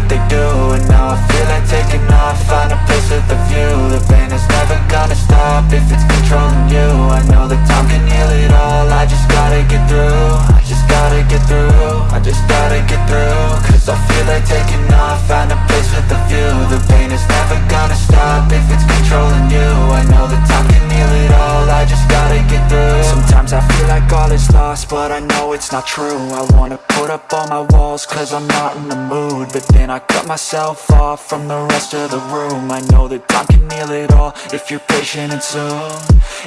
what they do And now I feel like taking off. Find a place with a view. The pain is never gonna stop If it's controlling you. I know that time can heal it all. I just gotta get through. I just gotta get through. I just gotta get through. Cause I feel like taking off. Find a place with a view. The pain is never gonna stop If it's controlling you. I know that time like all is lost But I know it's not true. I wanna put up all my walls Cause I'm not in the mood. But then I cut myself off From the rest of the room. I know that time can heal it all If you're patient and soon.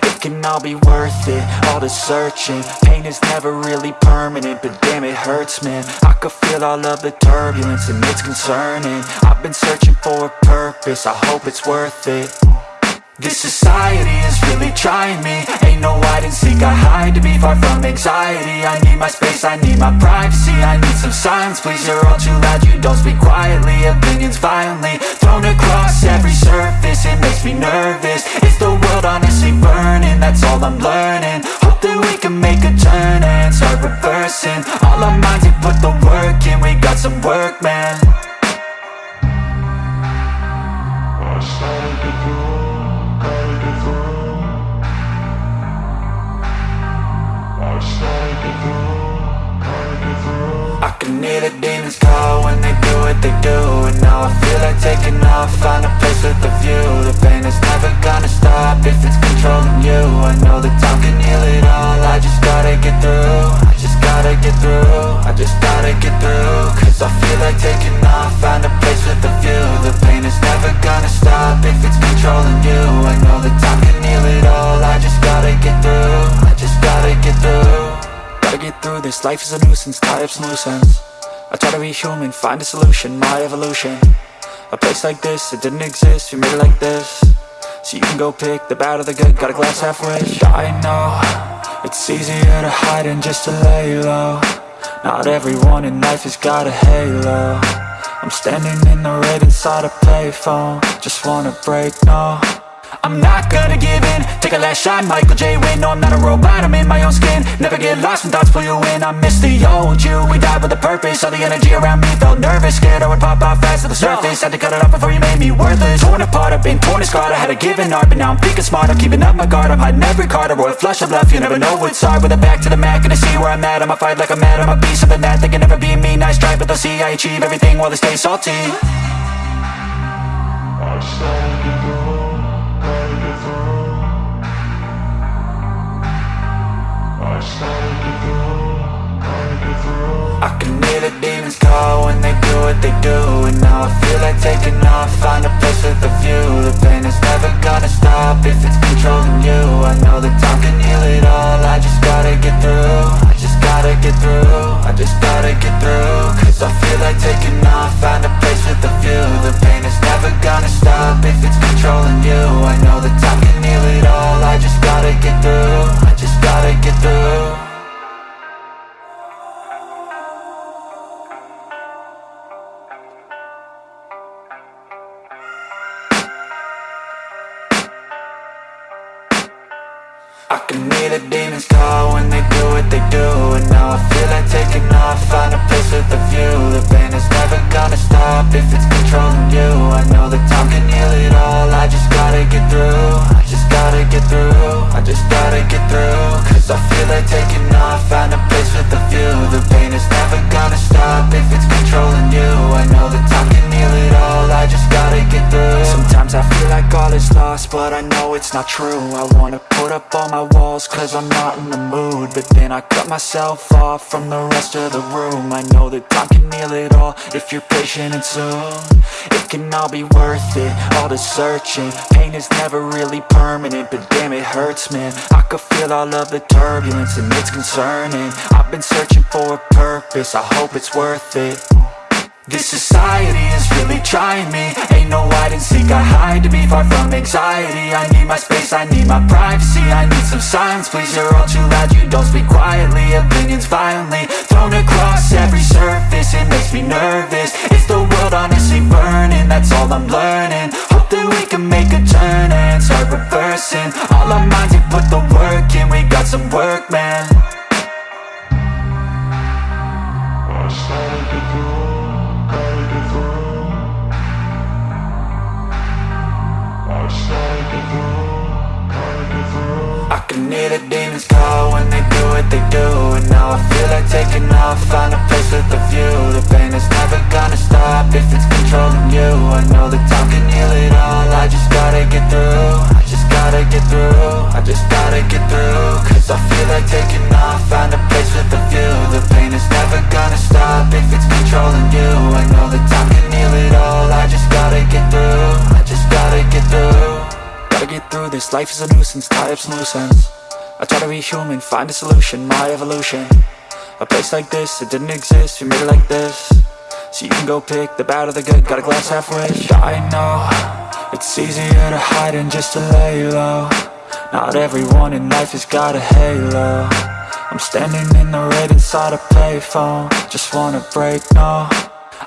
It can all be worth it All the searching. Pain is never really permanent But damn it hurts man. I could feel all of the turbulence And it's concerning. I've been searching for a purpose. I hope it's worth it this society is really trying me. Ain't no hide and seek, I hide to be far from anxiety. I need my space, I need my privacy I need some silence, please, you're all too loud You don't speak quietly, opinions violently Thrown across every surface, it makes me nervous. Is the world honestly burning? That's all I'm learning. Hope that we can make a turn and start reversing. All our minds, we put the work in We got some work, man oh, I can hear the demons call when they do what they do And now I feel like taking off, find a place with a view. The pain is never gonna stop if it's controlling you. I know that time can heal it all, I just gotta get through. I just gotta get through, I just gotta get through. Cause I feel like taking off, find a this, life is a nuisance, tie up some loose ends. I try to be human, find a solution, my evolution. A place like this, it didn't exist, we made it like this. So you can go pick the bad or the good, got a glass half halfway I know, it's easier to hide than just to lay low. Not everyone in life has got a halo. I'm standing in the red inside a payphone. Just wanna break, no I'm not gonna give in. Take a last shot, Michael J. Win No, I'm not a robot, I'm in my own skin. Never get lost when thoughts pull you in. I miss the old you, we died with a purpose. All the energy around me felt nervous. Scared I would pop off fast to the surface. Had to cut it off before you made me worthless. Torn apart, I've been torn and scarred. I had a given art, but now I'm thinking smart. I'm keeping up my guard, I'm hiding every card. A royal flush of love, you never know what's hard. With a back to the mat, gonna see where I'm at. I'ma fight like I'm mad, I'ma be something that They can never be me, nice try But they'll see I achieve everything while they stay salty I to. I can hear the demons call when they do what they do And now I feel like taking off, find a place with a view. The pain is never gonna stop if it's controlling you. I know that time can heal it all, I just gotta get through. I just gotta get through, I just gotta get through. Cause I feel like taking off, find a place with a view. The pain is never gonna stop if it's controlling you. I know that time can heal it all, I just gotta get through gotta get through I can hear the demons call when they not true. I wanna put up all my walls, cause I'm not in the mood. But then I cut myself off from the rest of the room. I know that time can heal it all, if you're patient and soon. It can all be worth it, all the searching. Pain is never really permanent, but damn it hurts man. I could feel all of the turbulence and it's concerning. I've been searching for a purpose, I hope it's worth it this society is really trying me. Ain't no hide and seek, I hide to be far from anxiety. I need my space, I need my privacy. I need some silence, please, you're all too loud. You don't speak quietly, opinions violently Thrown across every surface, it makes me nervous. It's the world honestly burning? That's all I'm learning. Hope that we can make a turn and start reversing. All our minds, we put the work in. We got some work, man. I started I can hear the demons call when they do what they do And now I feel like taking off, find a place with a view. The pain is never gonna stop if it's controlling you. I know that time can heal it all, I just gotta get through I just gotta get through, I just gotta get through. Cause I feel like taking off, find a place with a view. The pain is never gonna stop if it's controlling you. I know that time can heal it all, I just gotta get through gotta get through. Gotta get through this, life is a nuisance, tie up some loose ends I try to be human, find a solution, my evolution. A place like this, it didn't exist, we made it like this. So you can go pick the bad or the good, got a glass half rich I know, it's easier to hide than just to lay low. Not everyone in life has got a halo. I'm standing in the red inside a payphone. Just wanna break, no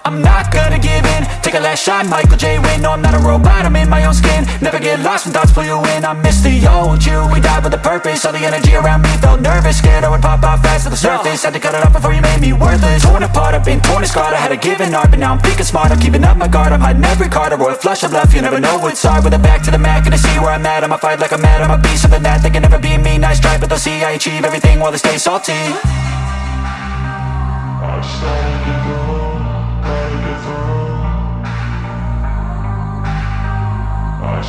I'm not gonna give in. Take a last shot, Michael J. Win No, I'm not a robot, I'm in my own skin. Never get lost when thoughts pull you in. I miss the old you, we died with a purpose. All the energy around me felt nervous. Scared I would pop off fast to the surface. Had to cut it off before you made me worthless. Torn apart, I've been torn and scarred. I had a given art, but now I'm picking smart. I'm keeping up my guard, I'm hiding every card. A royal flush of love, you never know what's hard. With a back to the mat, gonna see where I'm at. I'ma fight like I'm mad, I'ma be something that They can never be me, nice try But they'll see I achieve everything while they stay salty I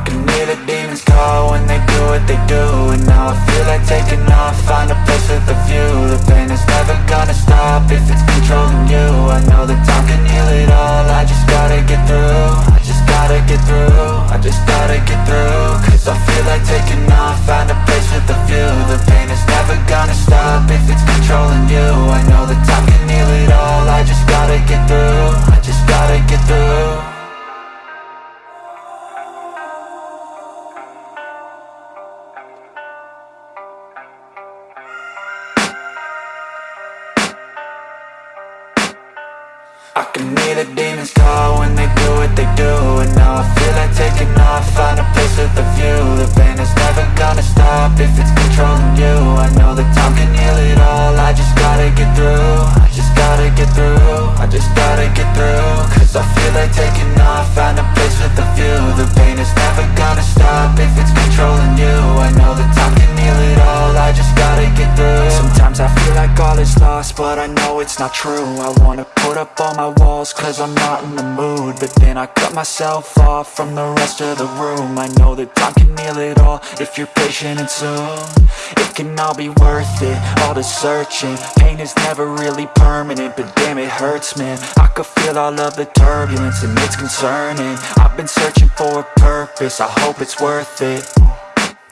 can hear the demons call when they do what they do And now I feel like taking off, find a place with a view. The pain is never gonna stop if it's controlling you. I know that time can heal it all, I just gotta get through. I just gotta get through, I just gotta get through. Cause I feel like taking off, find a place with a view. The pain is never gonna stop if it's controlling you. I know that time can heal it all, I just gotta get through gotta get through feel like taking off, find a place with a view. The pain is never gonna stop if it's controlling you. I know that time I feel like all is lost, but I know it's not true. I wanna put up all my walls cause I'm not in the mood. But then I cut myself off from the rest of the room. I know that time can heal it all if you're patient and soon. It can all be worth it, all the searching. Pain is never really permanent, but damn it hurts man. I could feel all of the turbulence and it's concerning. I've been searching for a purpose, I hope it's worth it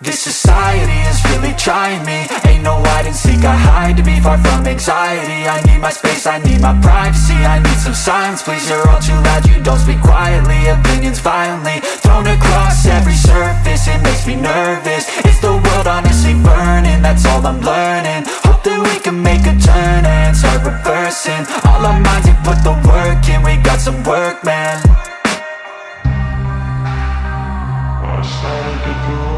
this society is really trying me. Ain't no hide and seek, I hide to be far from anxiety. I need my space, I need my privacy. I need some silence, please, you're all too loud You don't speak quietly, opinions violently Thrown across every surface, it makes me nervous. Is the world honestly burning? That's all I'm learning. Hope that we can make a turn and start reversing. All our minds and put the work in, we got some work, man. I started to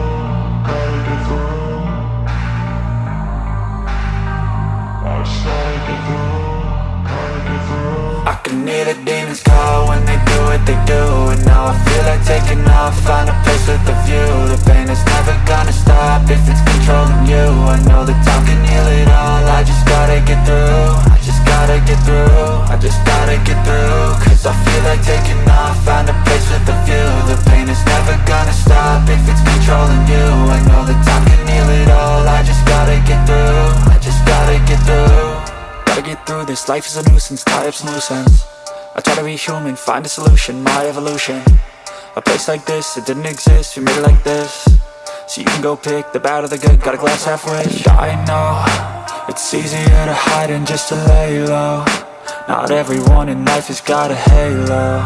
started to I can hear the demons call when they do what they do. And now I feel like taking off, find a place with a view. The pain is never gonna stop if it's controlling you. I know that time can heal it all, I just gotta get through. I just gotta get through, I just gotta get through. Cause I feel like taking off, find a place with a view. The pain is never gonna stop if it's controlling you. I know that time can heal it all, I just gotta get through I just gotta get through Gotta get through this, life is a nuisance, tie up some loose ends I try to be human, find a solution, my evolution. A place like this, it didn't exist, we made it like this. So you can go pick the bad or the good, got a glass half I know, it's easier to hide than just to lay low Not everyone in life has got a halo.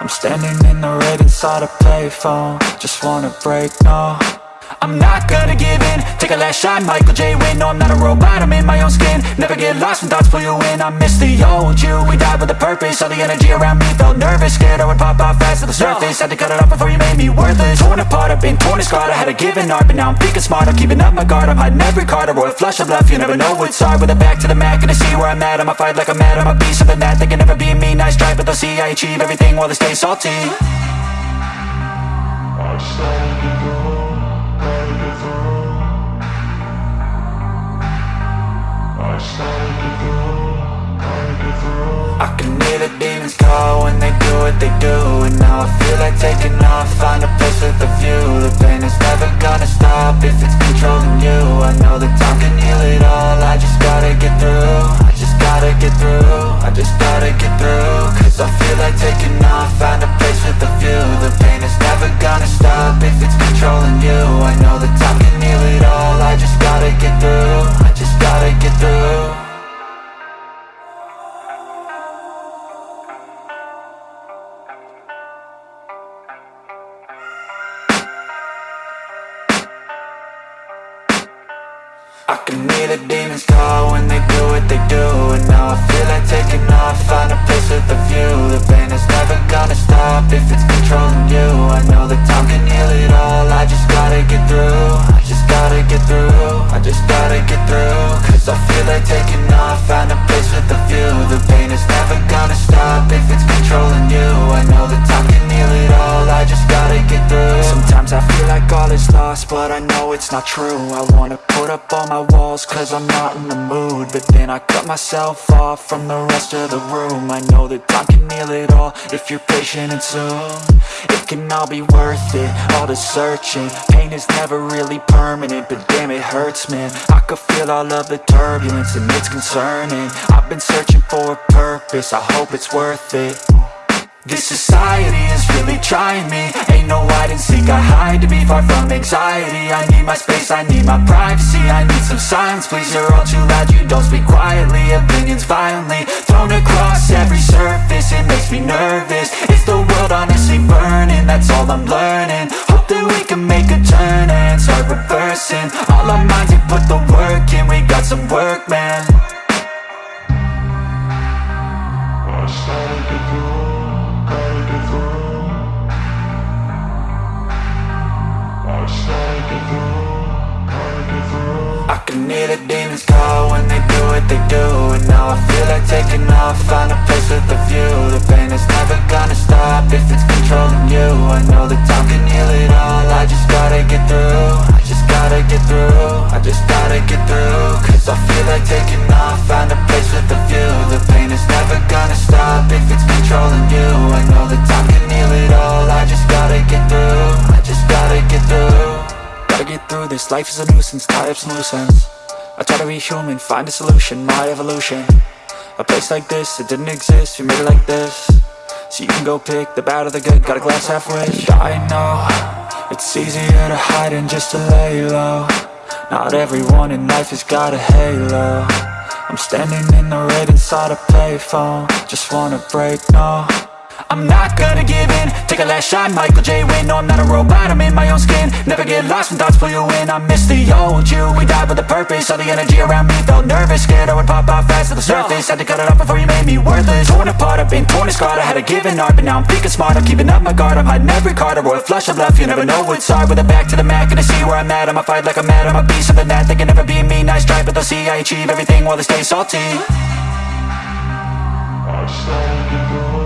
I'm standing in the red inside a payphone. Just wanna break, no I'm not gonna give in. Take a last shot, Michael J. Win No, I'm not a robot, I'm in my own skin. Never get lost when thoughts pull you in. I miss the old you, we died with a purpose. All the energy around me felt nervous. Scared I would pop off fast to the surface. Had to cut it off before you made me worthless. Torn apart, I've been torn and scarred. I had a given art, but now I'm thinking smart. I'm keeping up my guard, I'm hiding every card. A royal flush of love, you never know what's hard. With a back to the mat, gonna see where I'm at. I'ma fight like I'm mad, I'ma be something that They can never be me, nice try, but they'll see I achieve everything while they stay salty Started to go, gotta I can hear the demons call when they do what they do And now I feel like taking off, find a place with a view. The pain is never gonna stop if it's controlling you. I know that time can heal it all, I just gotta get through I just gotta get through, I just gotta get through. Cause I feel like taking off, find a place with a view. The pain is never gonna stop if it's controlling you. I know that time can heal it all, I just gotta get through I just gotta get through not true. I wanna put up all my walls cause I'm not in the mood. But then I cut myself off from the rest of the room. I know that time can heal it all if you're patient and soon. It can all be worth it, all the searching. Pain is never really permanent, but damn it hurts man. I could feel all of the turbulence and it's concerning. I've been searching for a purpose, I hope it's worth it this society is really trying me. Ain't no hide and seek, I hide to be far from anxiety. I need my space, I need my privacy. I need some silence, please, you're all too loud You don't speak quietly, opinions violently Thrown across every surface, it makes me nervous. Is the world honestly burning? That's all I'm learning. Hope that we can make a turn and start reversing. All our minds and put the work in, we got some work, man oh, I just gotta get can hear the demons call when they do what they do. And now I feel like taking off, find a place with a view. The pain is never gonna stop if it's controlling you. I know that time can heal it all, I just gotta get through. I just gotta get through, I just gotta get through. Cause I feel like taking off, find a place with a view. The pain is never gonna stop if it's controlling you. I know that time can heal it all, I just gotta get through I just gotta get through Gotta get through this, life is a nuisance, tie up some loose ends I try to be human, find a solution, my evolution. A place like this, it didn't exist, we made it like this. So you can go pick the bad or the good, got a glass half I know, it's easier to hide than just to lay low. Not everyone in life has got a halo. I'm standing in the red inside a payphone Just wanna break, no I'm not gonna give in. Take a last shot, Michael J. Win No, I'm not a robot, I'm in my own skin. Never get lost when thoughts pull you in. I miss the old you, we died with a purpose. All the energy around me felt nervous. Scared I would pop out fast to the surface. Had to cut it off before you made me worthless. Torn apart, I've been torn and scarred. I had a given art, but now I'm thinking smart. I'm keeping up my guard, I'm hiding every card. A royal flush of love, you never know what's hard. With a back to the mat, gonna see where I'm at. I'ma fight like I'm mad, I'm a beast of the net They can never be me, nice try, but they'll see I achieve everything while they stay salty. I just gotta get through,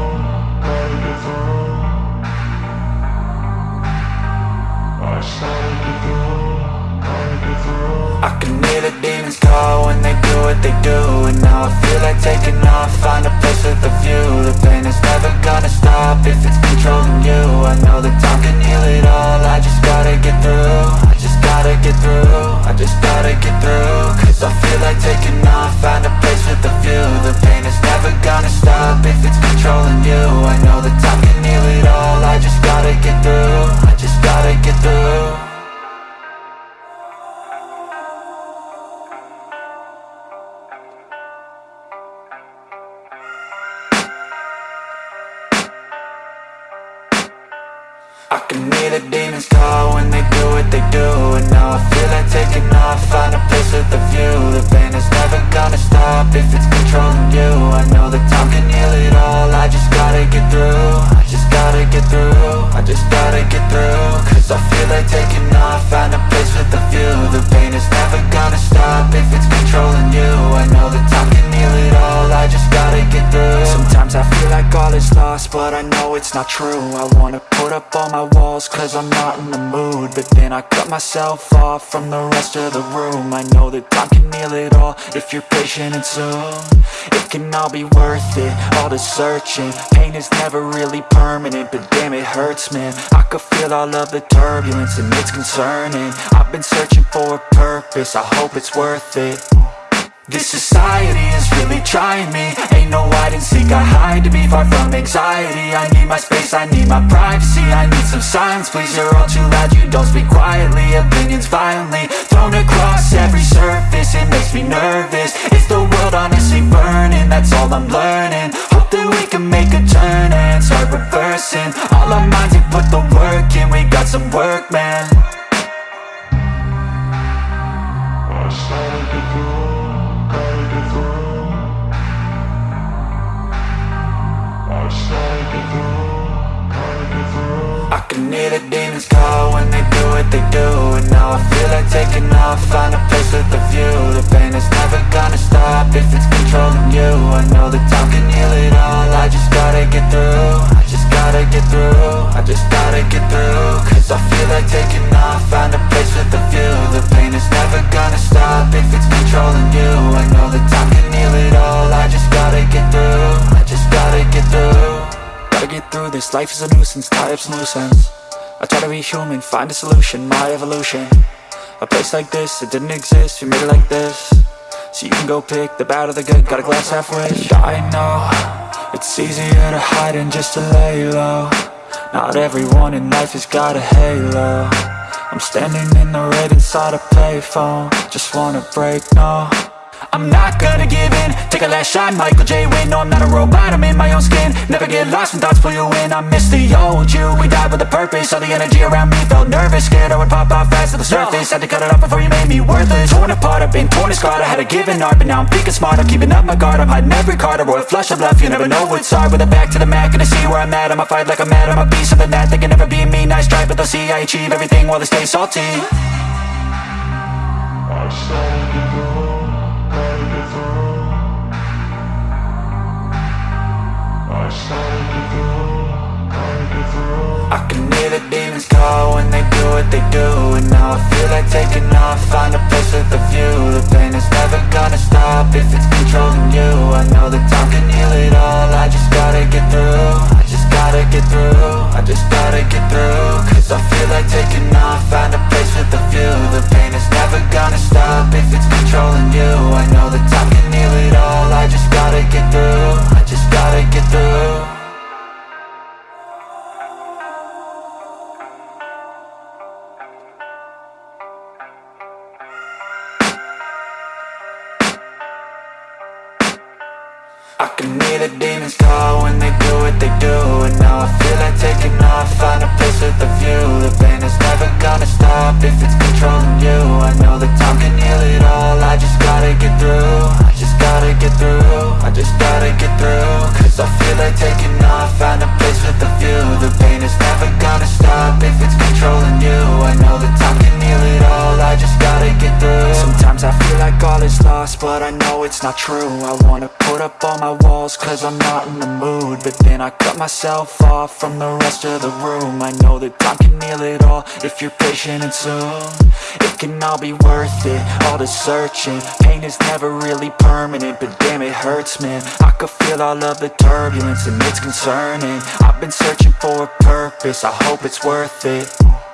I can hear the demons call when they do what they do And now I feel like taking off, find a place with a view. The pain is never gonna stop if it's controlling you. I know that time can heal it all, I just gotta get through. I just gotta get through, I just gotta get through Cause I feel like taking off, find a place with a view. The pain is never gonna stop if it's controlling you. I know that time can heal it all, I just gotta get through just gotta get through I can hear the demons call when they do what they do And now I feel like taking off, find a place with a view. The pain is never gonna stop if it's controlling you. I know that time can heal it all, I just gotta get through I just gotta get through, I just gotta get through Cause I feel like taking off, find a place with a view. The pain is never gonna stop if it's controlling you. I know that time can heal it all, I just gotta get through. Sometimes I feel like all is lost, but I know it's not true. I wanna put up all my walls cause I'm not in the mood. But then I cut myself off from the rest of the room. I know that time can heal it all if you're patient and soon. It can all be worth it, all the searching. Pain is never really permanent, but damn it hurts man. I could feel all of the turbulence and it's concerning. I've been searching for a purpose, I hope it's worth it. This society is really trying me. Ain't no hide and seek, I hide to be far from anxiety. I need my space, I need my privacy. I need some silence, please, you're all too loud. You don't speak quietly, opinions violently Thrown across every surface, it makes me nervous. Is the world honestly burning? That's all I'm learning That we can make a turn and start reversing All our minds and put the work in, we got some work, man I to through, gotta get through. I to through, gotta get through. I can hear the demons call when they what they do And now I feel like taking off, find a place with a view. The pain is never gonna stop if it's controlling you. I know that time can heal it all, I just gotta get through. I just gotta get through, I just gotta get through. Cause I feel like taking off, find a place with a view. The pain is never gonna stop if it's controlling you. I know that time can heal it all, I just gotta get through. I just gotta get through. Gotta get through this, life is a nuisance, tie up some loose ends I try to be human, find a solution, my evolution. A place like this, it didn't exist, we made it like this. So you can go pick the bad or the good, got a glass half wish. I know, it's easier to hide than just to lay low Not everyone in life has got a halo. I'm standing in the red inside a payphone. Just wanna break, no I'm not gonna give in. Take a last shot, Michael J. Win No, I'm not a robot, I'm in my own skin. Never get lost when thoughts pull you in. I miss the old you, we died with a purpose. All the energy around me felt nervous. Scared I would pop off fast to the surface. Had to cut it off before you made me worthless. Torn apart, I've been torn and scarred. I had a given art, but now I'm thinking smart I'm keeping up my guard, I'm hiding every card. A royal flush of love, you never know what's hard. With a back to the mat, gonna see where I'm at. I'ma fight like I'm mad, I'ma be something net They can never be me, nice try, but they'll see I achieve everything while they stay salty. I I can hear the demons call when they do what they do And now I feel like taking off, find a place with a view. The pain is never gonna stop if it's controlling you. I know that time can heal it all, I just gotta get through. I just gotta get through, I just gotta get through Cause I feel like taking off, find a place with a view. The pain is never gonna stop if it's controlling you. I know that time can heal it all, I just gotta get through gotta get through true. I wanna put up all my walls cause I'm not in the mood. But then I cut myself off from the rest of the room. I know that time can heal it all if you're patient and soon. It can all be worth it, all the searching. Pain is never really permanent, but damn it hurts man. I could feel all of the turbulence and it's concerning. I've been searching for a purpose, I hope it's worth it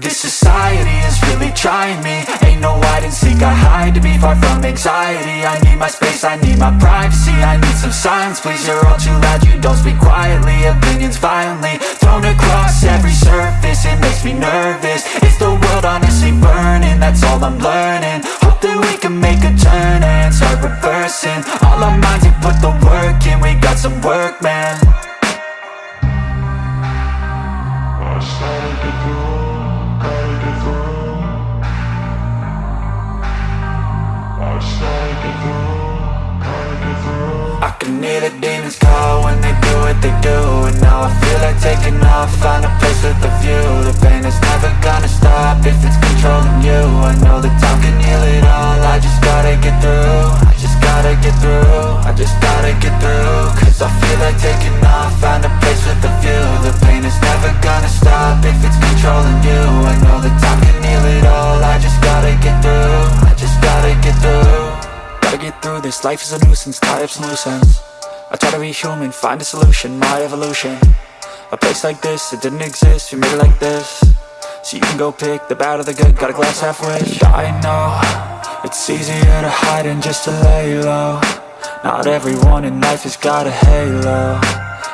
this society is really trying me. Ain't no hide and seek, I hide to be far from anxiety. I need my space, I need my privacy. I need some silence, please, you're all too loud. You don't speak quietly, opinions violently Thrown across every surface, it makes me nervous. Is the world honestly burning? That's all I'm learning. Hope that we can make a turn and start reversing. All our minds and put the work in, we got some work, man. I started I can hear the demons call when they do what they do And now I feel like taking off, find a place with a view. The pain is never gonna stop if it's controlling you. I know that time can heal it all, I just gotta get through I just gotta get through, I just gotta get through. Cause I feel like taking off, find a place with a view. The pain is never gonna stop if it's controlling you. I know that time can heal it all, I just gotta get through I just gotta get through Gotta get through this, life is a nuisance, tie up some loose ends I try to be human, find a solution, my evolution. A place like this, it didn't exist, we made it like this. So you can go pick the bad or the good, got a glass half rich I know, it's easier to hide than just to lay low. Not everyone in life has got a halo.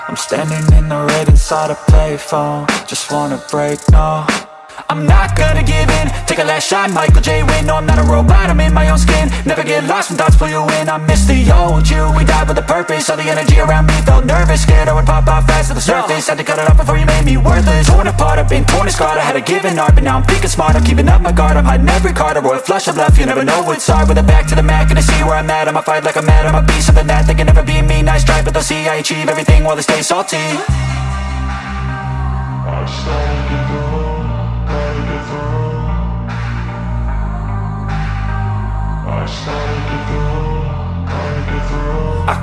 I'm standing in the red inside a payphone. Just wanna break, no I'm not gonna give in. Take a last shot, Michael J. Win No, I'm not a robot, I'm in my own skin. Never get lost when thoughts pull you in. I miss the old you, we died with a purpose. All the energy around me felt nervous. Scared I would pop off fast to the surface. Had to cut it off before you made me worthless. Torn apart, I've been torn and scarred. I had a given art, but now I'm thinking smart. I'm keeping up my guard, I'm hiding every card. A royal flush of love, you never know what's hard. With a back to the mat, gonna see where I'm at. I'ma fight like I'm mad, I'ma be something that They can never be me, nice try But they'll see I achieve everything while they stay salty I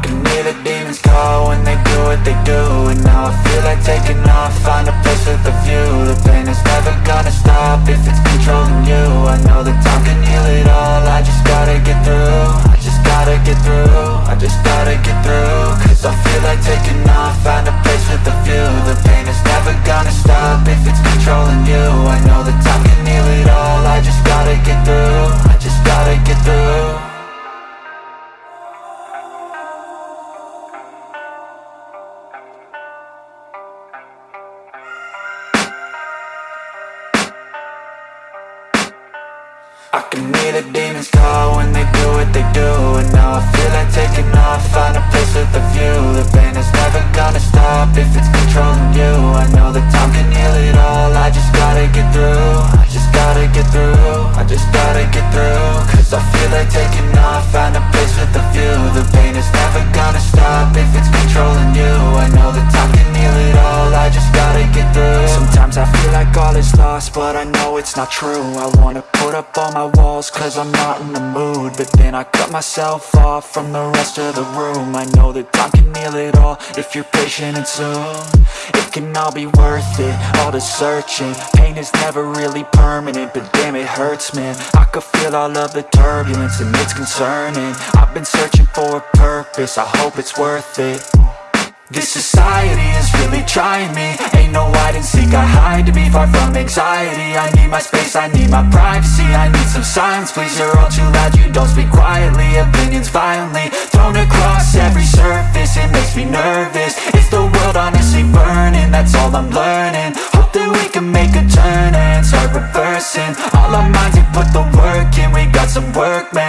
can hear the demons call when they do what they do And now I feel like taking off, find a place with a view. The pain is never gonna stop if it's controlling you. I know that time can heal it all, I just gotta get through. I just gotta get through, I just gotta get through. Cause I feel like taking off, find a place with a view. The pain is never gonna stop if it's controlling you. I know that time can heal it all, I just gotta get through gotta get through but I know it's not true. I wanna put up all my walls cause I'm not in the mood. But then I cut myself off from the rest of the room. I know that time can heal it all if you're patient and soon. It can all be worth it, all the searching. Pain is never really permanent, but damn it hurts man. I could feel all of the turbulence and it's concerning. I've been searching for a purpose, I hope it's worth it this society is really trying me. Ain't no hide and seek, I hide to be far from anxiety. I need my space, I need my privacy. I need some silence, please, you're all too loud You don't speak quietly, opinions violently Thrown across every surface, it makes me nervous. It's the world honestly burning? That's all I'm learning. Hope that we can make a turn and start reversing. All our minds and put the work in, we got some work, man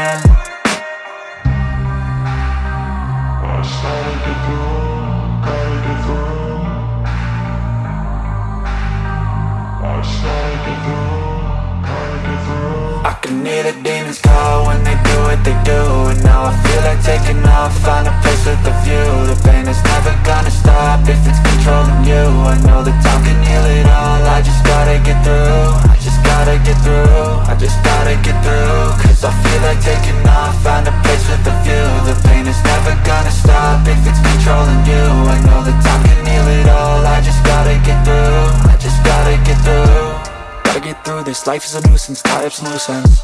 if it's controlling you. I know that time can heal it all, I just gotta get through. I just gotta get through, I just gotta get through. Cause I feel like taking off, find a place with a view. The pain is never gonna stop if it's controlling you. I know that time can heal it all, I just gotta get through. I just gotta get through. Gotta get through this, life is a nuisance, tie up some loose ends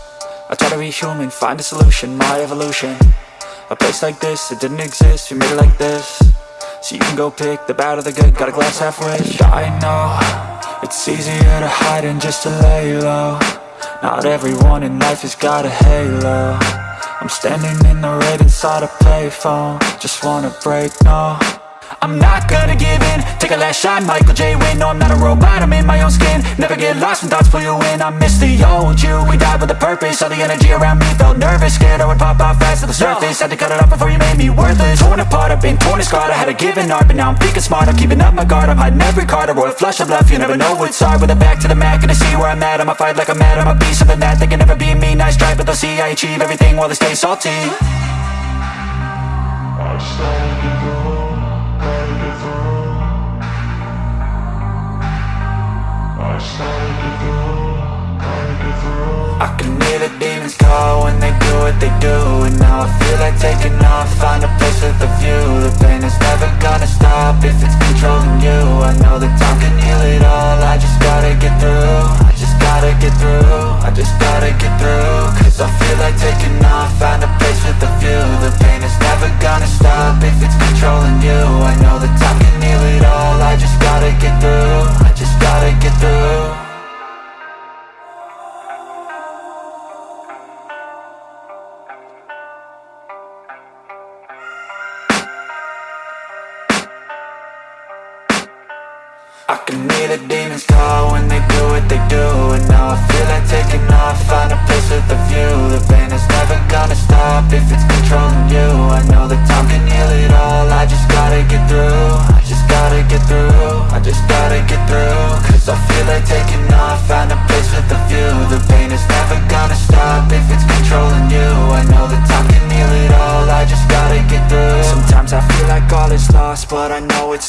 I try to be human, find a solution, my evolution. A place like this, it didn't exist, we made it like this So you can go pick the bad or the good, got a glass half rich. I know, it's easier to hide than just to lay low. Not everyone in life has got a halo. I'm standing in the red inside a payphone. Just wanna break, no I'm not gonna give in. Take a last shot, Michael J. Win No, I'm not a robot, I'm in my own skin. Never get lost when thoughts pull you in. I miss the old you, we died with a purpose. All the energy around me felt nervous. Scared I would pop off fast to the surface. Had to cut it off before you made me worthless. Torn apart, I've been torn and scarred. I had a given art, but now I'm thinking smart. I'm keeping up my guard, I'm hiding every card. A royal flush of love, you never know what's hard. With a back to the mat, gonna see where I'm at. I'ma fight like I'm mad, I'ma be something that They can never be me, nice try But they'll see I achieve everything while they stay salty. I I can hear the demons call when they do what they do And now I feel like taking off, find a place with a view. The pain is never gonna stop if it's controlling you. I know the time can heal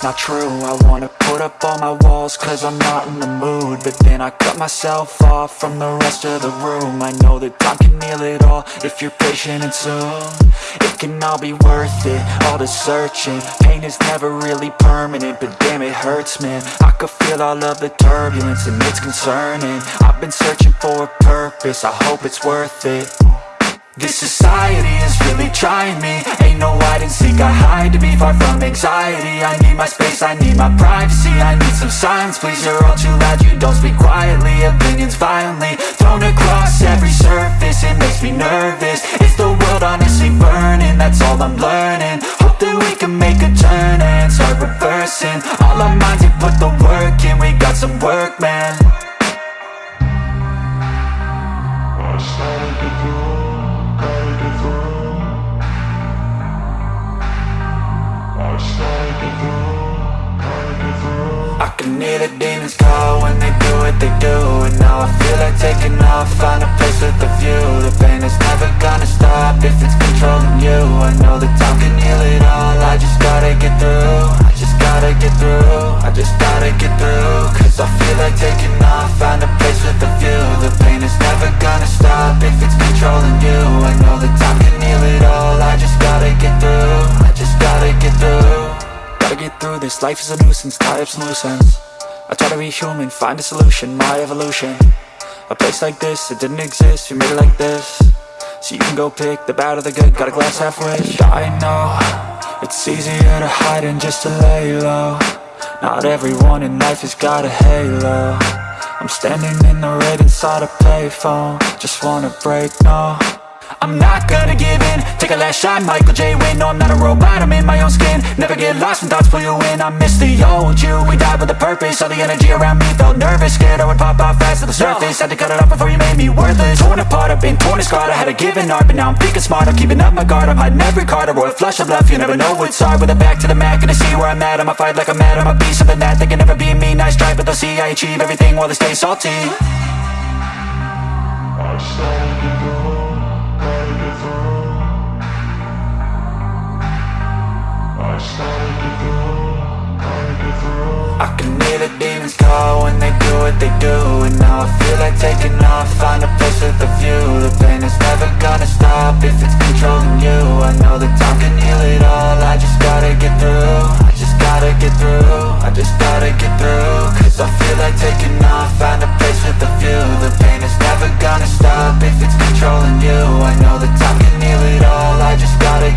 not true. I wanna put up all my walls cause I'm not in the mood. But then I cut myself off from the rest of the room. I know that time can heal it all if you're patient and soon. It can all be worth it, all the searching. Pain is never really permanent, but damn it hurts man. I could feel all of the turbulence and it's concerning. I've been searching for a purpose, I hope it's worth it this society is really trying me. Ain't no hide and seek, I hide to be far from anxiety. I need my space, I need my privacy I need some silence, please, you're all too loud You don't speak quietly, opinions violently Thrown across every surface, it makes me nervous. Is the world honestly burning? That's all I'm learning. Hope that we can make a turn and start reversing. All our minds, we put the work in We got some work, man. I just I can hear the demons call when they do what they do And now I feel like taking off, find a place with a view. The pain is never gonna stop if it's controlling you. I know that time can heal it all, I just gotta get through I just gotta get through, I just gotta get through. Cause I feel like taking off, find a place with a view. The pain is never gonna stop if it's controlling you. I know that time can heal it all, I just gotta get through gotta get through. Gotta get through this, life is a nuisance, tie up some loose ends I try to be human, find a solution, my evolution. A place like this, it didn't exist, we made it like this. So you can go pick the bad or the good, got a glass halfway I know, it's easier to hide than just to lay low. Not everyone in life has got a halo. I'm standing in the red inside a payphone. Just wanna break, no I'm not gonna give in. Take a last shot, Michael J. Win No, I'm not a robot, I'm in my own skin. Never get lost when thoughts pull you in. I miss the old you, we died with a purpose. All the energy around me felt nervous. Scared I would pop off fast to the surface. Had to cut it off before you made me worthless. Torn apart, I've been torn and scarred. I had a given art, but now I'm thinking smart. I'm keeping up my guard, I'm hiding every card. A royal flush of love, you never know what's hard. With a back to the mat, gonna see where I'm at. I'ma fight like I'm mad, I'ma be something that They can never be me, nice try But they'll see I achieve everything while they stay salty. I I get through. I can hear the demons call when they do what they do And now I feel like taking off, find a place with a view. The pain is never gonna stop if it's controlling you. I know that time can heal it all, I just gotta get through. I just gotta get through, I just gotta get through Cause I feel like taking off, find a place with a view. The pain is never gonna stop if it's controlling you. I know that time can heal it all, I just gotta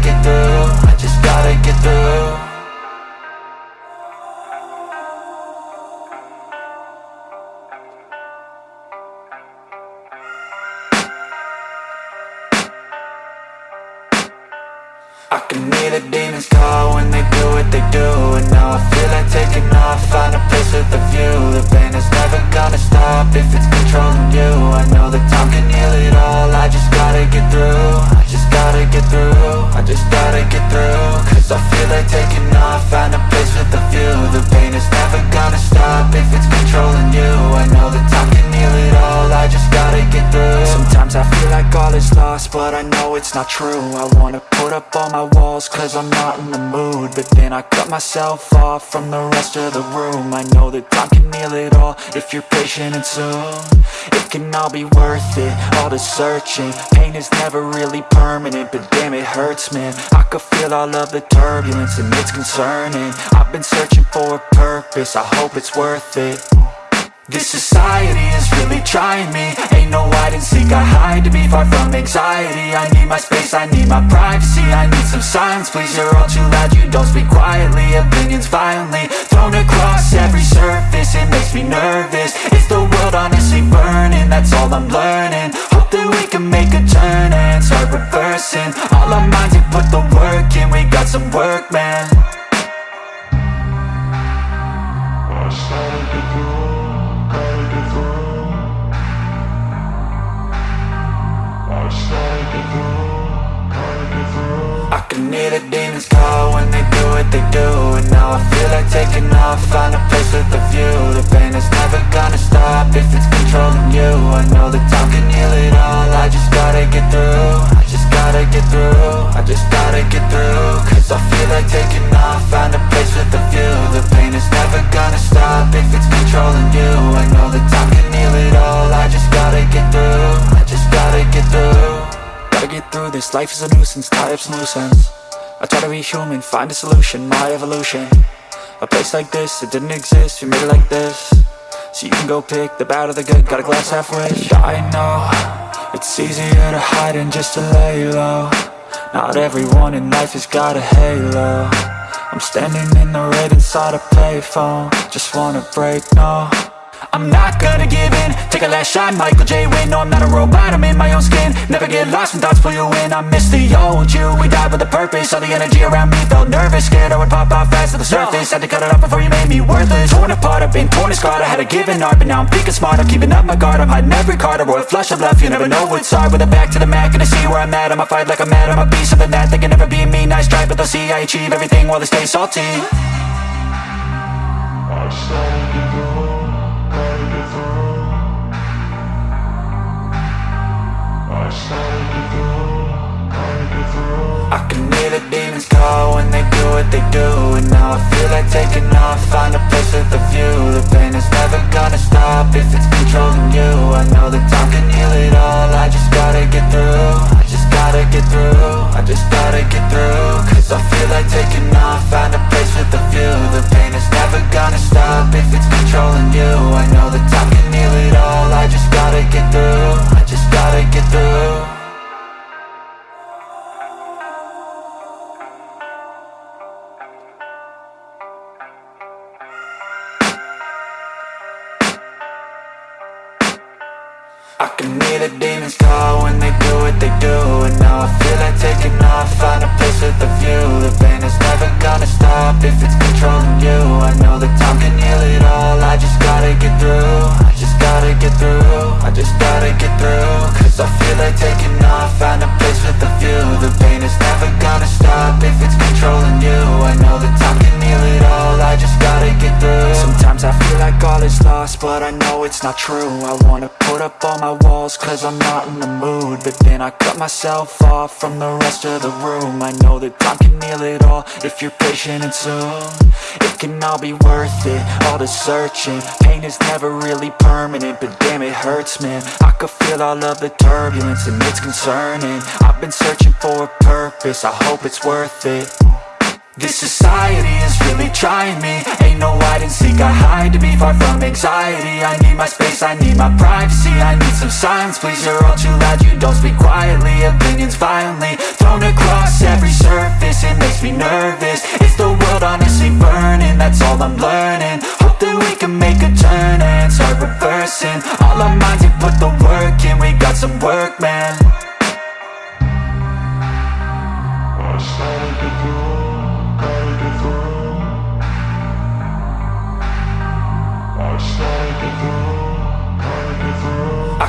myself off from the rest of the room. I know that time can heal it all if you're patient and soon. It can all be worth it, all the searching. Pain is never really permanent, but damn it hurts man. I could feel all of the turbulence and it's concerning. I've been searching for a purpose, I hope it's worth it this society is really trying me. Ain't no hide and seek, I hide to be far from anxiety. I need my space, I need my privacy. I need some silence, please, you're all too loud. You don't speak quietly, opinions violently Thrown across every surface, it makes me nervous. Is the world honestly burning? That's all I'm learning. Hope that we can make a turn and start reversing. All our minds, we put the work in. We got some work, man I can hear the demons call when they do what they do And now I feel like taking off, find a place with a view. The pain is never gonna stop if it's controlling you. I know that time can heal it all, I just got life is a nuisance, tie up some loose ends I try to be human, find a solution, my evolution. A place like this, it didn't exist, we made it like this. So you can go pick the bad or the good, got a glass half rich I know, it's easier to hide than just to lay low. Not everyone in life has got a halo. I'm standing in the red inside a payphone. Just wanna break, no I'm not gonna give in. Take a last shot, Michael J. Win No, I'm not a robot, I'm in my own skin. Never get lost when thoughts pull you in. I miss the old you, we died with a purpose. All the energy around me felt nervous. Scared I would pop off fast to the surface. Had to cut it off before you made me worthless. Torn apart, I've been torn and scarred. I had a given art, but now I'm picking smart. I'm keeping up my guard, I'm hiding every card. A royal flush of love, you never know what's hard. With a back to the mat, gonna see where I'm at. I'ma fight like I'm mad, I'ma be something that They can never be me, nice try But they'll see I achieve everything while they stay salty I can hear the demons call when they do what they do And now I feel like taking off, find a place with a view. The pain is never gonna stop if it's controlling you. I know that time can heal it all, I just gotta get through gotta get through, I just gotta get through. Cause I feel like taking off, find a place with a view. The pain is never gonna stop if it's controlling you. I know that time can heal it all, I just gotta get through. I just gotta get through I can hear the demons call when they do what they do And now I feel like taking off, find a place with a view. The pain is never gonna stop if it's controlling you. I know that time can heal it all, I just gotta get through I just gotta get through, I just gotta get through. Cause I feel like taking off, find a place with a view. The pain is never gonna stop if it's controlling you. I know that time can heal it all, I just gotta get through. Sometimes I feel like all is lost, but I know it's not true. I wanna put up all my walls cause I'm not in the mood. But then I cut myself off from the rest of the room. I know that time can heal it all if you're patient and soon. It can all be worth it, all the searching. Pain is never really permanent, but damn it hurts man. I could feel all of the turbulence and it's concerning. I've been searching for a purpose, I hope it's worth it this society is really trying me. Ain't no hide and seek, I hide to be far from anxiety. I need my space, I need my privacy I need some silence, please, you're all too loud You don't speak quietly, opinions violently Thrown across every surface, it makes me nervous. Is the world honestly burning? That's all I'm learning. Hope that we can make a turn and start reversing. All our minds and put the work in, we got some work, man. I started to I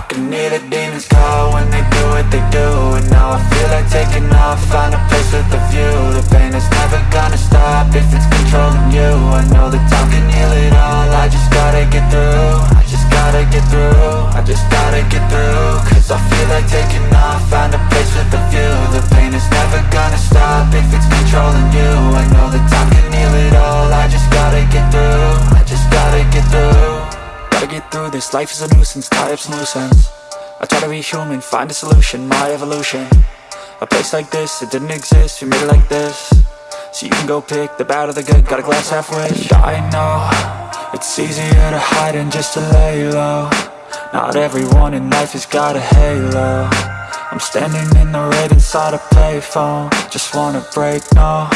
can hear the demons call when they do what they do And now I feel like taking off, find a place with a view. The pain is never gonna stop if it's controlling you. I know that time can heal it all, I just gotta get through I just gotta get through, I just gotta get through. Cause I feel like taking off, find a place with a view. The pain is never gonna stop if it's controlling you. I know that time can heal it all, I just gotta get through get through this, life is a nuisance, tie up some loose ends I try to be human, find a solution, my evolution. A place like this, it didn't exist, we made it like this. So you can go pick the bad or the good, got a glass half rich I know, it's easier to hide than just to lay low. Not everyone in life has got a halo. I'm standing in the red inside a payphone. Just wanna break, no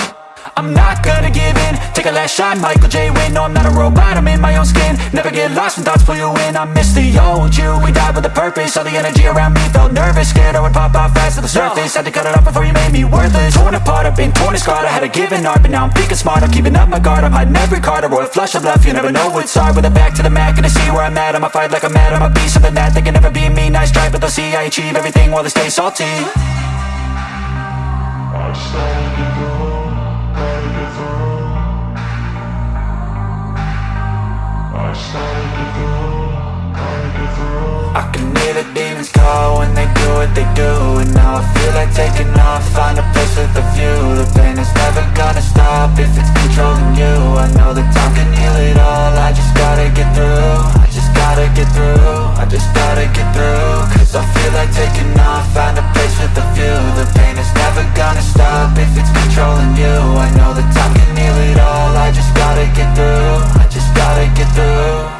I'm not gonna give in. Take a last shot, Michael J. Win No, I'm not a robot, I'm in my own skin. Never get lost when thoughts pull you in. I miss the old you, we died with a purpose. All the energy around me felt nervous. Scared I would pop off fast to the surface. Had to cut it off before you made me worthless. Torn apart, I've been torn and scarred. I had a given art, but now I'm thinking smart. I'm keeping up my guard, I'm hiding every card. A royal flush of love, you never know what's hard. With a back to the mat, gonna see where I'm at. I'ma fight like I'm mad, I'ma be something that They can never be me, nice try But they'll see I achieve everything while they stay salty. I I just gotta get I can hear the demons call when they do what they do And now I feel like taking off, find a place with a view. The pain is never gonna stop if it's controlling you. I know that time can heal it all, I just gotta get through I just gotta get through, I just gotta get through. Cause I feel like taking off, find a place with a view. The pain is never gonna stop if it's controlling you. I know that time can heal it all, I just gotta get through I just gotta get through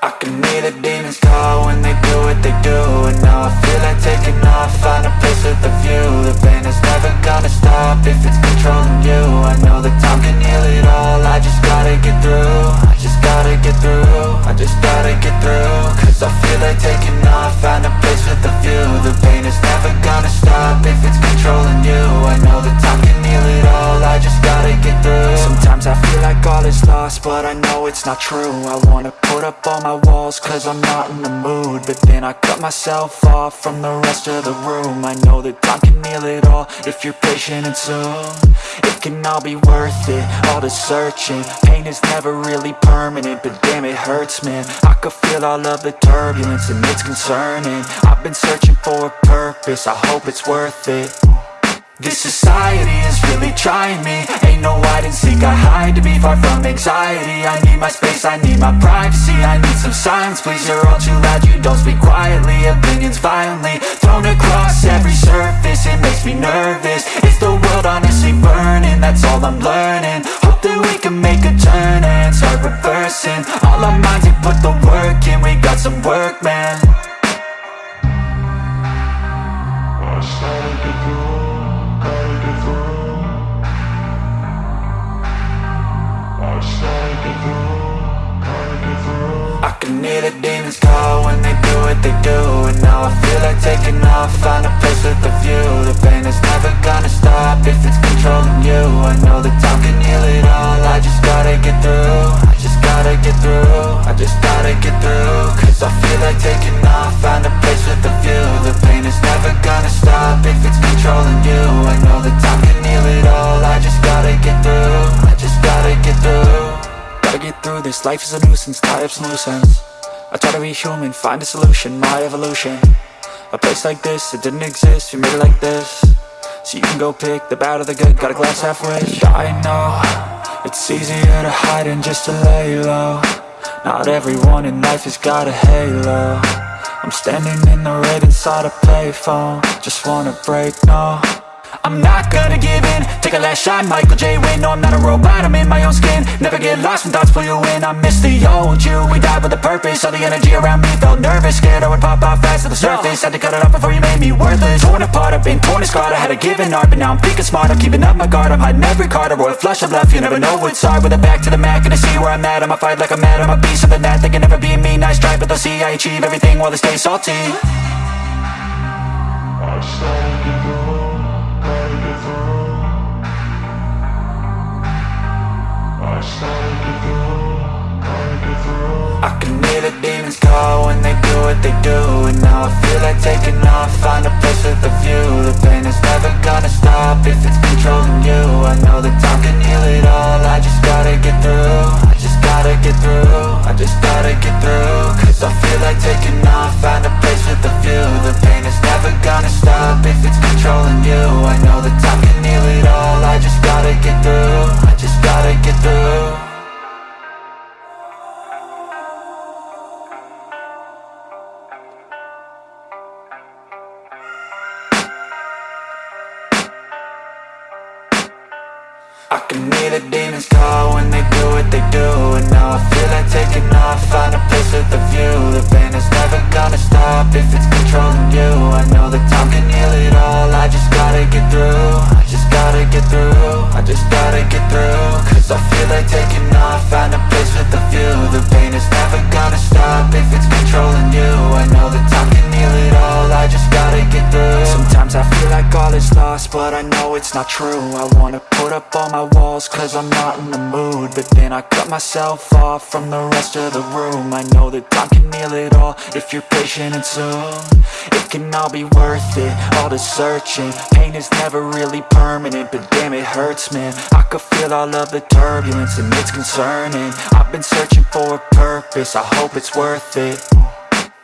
I can hear the demons call when they do what they do And now I feel like taking off, find a place with a view. The pain is never gonna stop if it's controlling you. I know that time can heal it all, I just gotta get through it's not true. I wanna put up all my walls cause I'm not in the mood. But then I cut myself off from the rest of the room. I know that time can heal it all if you're patient and soon. It can all be worth it, all the searching. Pain is never really permanent, but damn it hurts man. I could feel all of the turbulence and it's concerning. I've been searching for a purpose, I hope it's worth it this society is really trying me. Ain't no hide and seek, I hide to be far from anxiety. I need my space, I need my privacy I need some silence, please, you're all too loud You don't speak quietly, opinions violently Thrown across every surface, it makes me nervous. It's the world honestly burning? That's all I'm learning. Hope that we can make a turn and start reversing. All our minds, we put the work in We got some work, man. I just gotta I can hear the demons call when they do what they do And now I feel like taking off, find a place with a view. The pain is never gonna stop if it's controlling you. I know the time can heal it all, I just gotta get through I just gotta get through, I just gotta get through. Cause I feel like taking off, find a place with a view. The pain is never gonna stop if it's controlling you. I know the time can heal it all, I just gotta get through gotta get through. Gotta get through this, life is a nuisance, tie up some loose ends I try to be human, find a solution, my evolution. A place like this, it didn't exist, we made it like this. So you can go pick the bad or the good, got a glass half I know, it's easier to hide than just to lay low Not everyone in life has got a halo. I'm standing in the red inside a payphone. Just wanna break, no I'm not gonna give in. Take a last shot, Michael J. Win No, I'm not a robot, I'm in my own skin. Never get lost when thoughts pull you in. I miss the old you, we died with a purpose. All the energy around me felt nervous. Scared I would pop out fast to the surface. Had to cut it off before you made me worthless. Torn apart, I've been torn and scarred. I had a given art, but now I'm thinking smart. I'm keeping up my guard, I'm hiding every card. A royal flush of love, you never know what's hard. With a back to the mat, gonna see where I'm at. I'ma fight like I'm mad, I'm a beast of the net They can never be me, nice try, but they'll see I achieve everything while they stay salty I just I can hear the demons call when they do what they do And now I feel like taking off, find a place with a view. The pain is never gonna stop if it's controlling you. I know that time can heal it all, I just gotta get through I just gotta get through, I just gotta get through. Cause I feel like taking off, find a place with a view. The pain is never gonna stop if it's controlling you. I know that time can heal it all, I just gotta get through I just gotta get through I feel like taking off, find a place with a view. The pain is never gonna stop if it's controlling you like all is lost, but I know it's not true. I wanna put up all my walls cause I'm not in the mood. But then I cut myself off from the rest of the room. I know that time can heal it all if you're patient and soon. It can all be worth it, all the searching. Pain is never really permanent, but damn it hurts man. I could feel all of the turbulence and it's concerning. I've been searching for a purpose, I hope it's worth it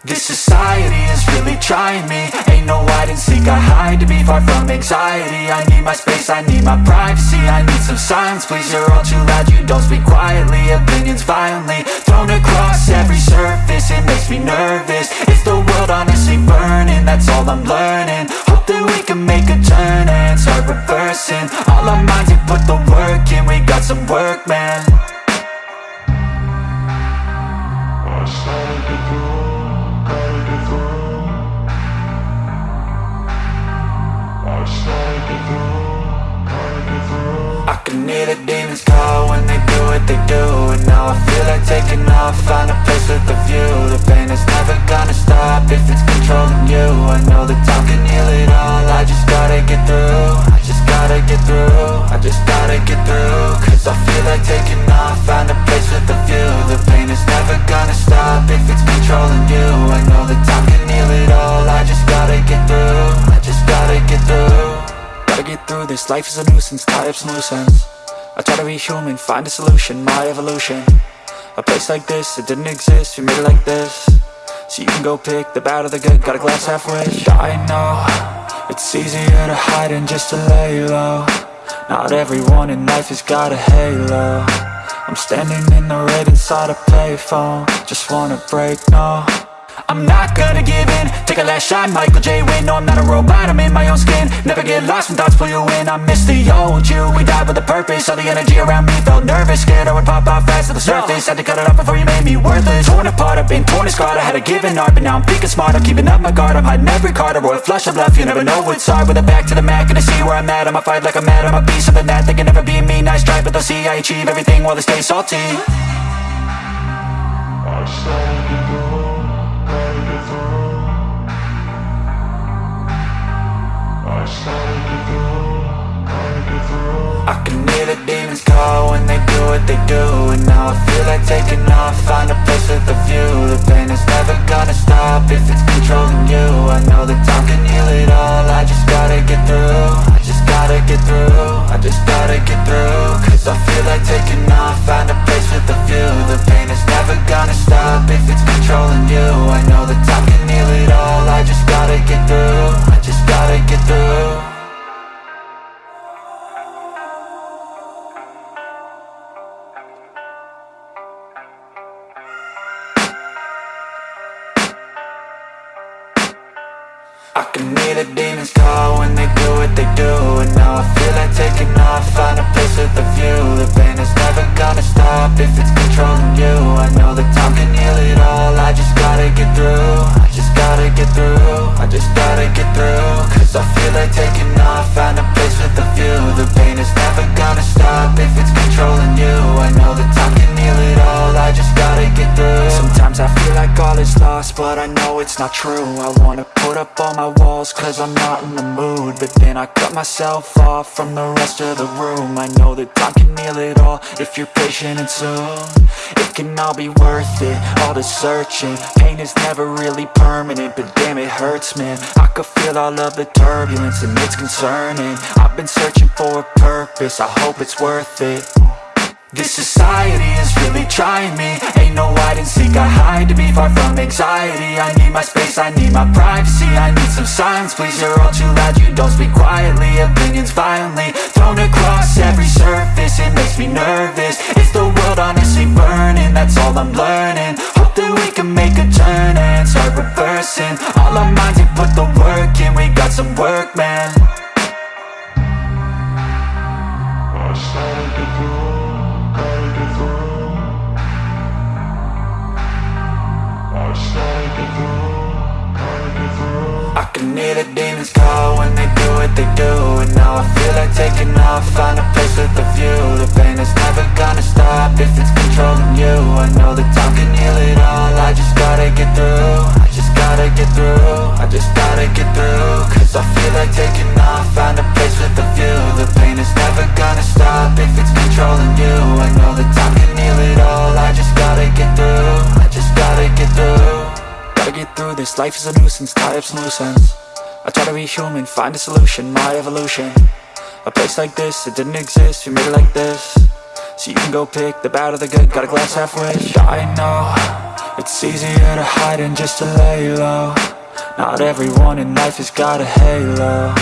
this society is really trying me. Ain't no hide and seek, I hide to be far from anxiety. I need my space, I need my privacy. I need some silence, please, you're all too loud. You don't speak quietly, opinions violently Thrown across every surface, it makes me nervous. Is the world honestly burning? That's all I'm learning. Hope that we can make a turn and start reversing. All our minds and put the work in, we got some work, man can hear the demons call when they do what they do. And now I feel like taking off, find a place with a view. The pain is never gonna stop if it's controlling you. I know that time can heal it all, I just gotta get through. I just gotta get through, I just gotta get through. Cause I feel like taking off, find a place with a view. The pain is never gonna stop if it's controlling you. I know that time can heal it all, I just gotta get through I just gotta get through Gotta get through this, life is a nuisance, tie up some loose ends I try to be human, find a solution, my evolution. A place like this, it didn't exist, we made it like this. So you can go pick the bad or the good, got a glass half wish. I know, it's easier to hide than just to lay low Not everyone in life has got a halo. I'm standing in the red inside a payphone. Just wanna break, no I'm not gonna give in. Take a last shot, Michael J. Win No, I'm not a robot, I'm in my own skin. Never get lost when thoughts pull you in. I miss the old you, we died with a purpose. All the energy around me felt nervous. Scared I would pop out fast to the surface. Had to cut it off before you made me worthless. Torn apart, I've been torn and scarred. I had a given art, but now I'm thinking smart I'm keeping up my guard, I'm hiding every card. A royal flush of love, you never know what's hard. With a back to the mat, gonna see where I'm at. I'ma fight like I'm mad, I'ma be something that They can never be me, nice try But they'll see I achieve everything while they stay salty. I I can hear the demons call when they do what they do And now I feel like taking off, find a place with a view. The pain is never gonna stop if it's controlling you. I know that time can heal it all, I just gotta get through gotta get through, I just gotta get through. Cause I feel like taking off, find a place with a view. The pain is never gonna stop if it's controlling you. I know that time can heal it all, I just gotta get through. I just gotta get through if it's controlling you. I know that time can heal it all, I just gotta get through. I just gotta get through, I just gotta get through. Cause I feel like taking off, find a place with a view. The pain is never gonna stop if it's controlling you like all is lost, but I know it's not true. I wanna put up all my walls cause I'm not in the mood But then I cut myself off from the rest of the room. I know that time can heal it all if you're patient and soon. It can all be worth it, all the searching. Pain is never really permanent, but damn it hurts man. I could feel all of the turbulence and it's concerning. I've been searching for a purpose, I hope it's worth it this society is really trying me. Ain't no hide and seek, I hide to be far from anxiety. I need my space, I need my privacy. I need some silence, please, you're all too loud. You don't speak quietly, opinions violently Thrown across every surface, it makes me nervous. Is the world honestly burning? That's all I'm learning. Hope that we can make a turn and start reversing. All our minds and put the work in, we got some work, man. I started to I can hear the demons call when they do what they do. And now I feel like taking off, find a place with a view. The pain is never gonna stop if it's controlling you. I know that time can heal it all, I just gotta get through. I just gotta get through, I just gotta get through. Cause I feel like taking off, find a place with a view. The pain is never gonna stop if it's controlling you. I know that time can heal it all, I just gotta get through this, life is a nuisance, tie up some loose ends. I try to be human, find a solution, my evolution. A place like this, it didn't exist, we made it like this. So you can go pick the bad or the good, got a glass half wish. I know, it's easier to hide than just to lay low. Not everyone in life has got a halo.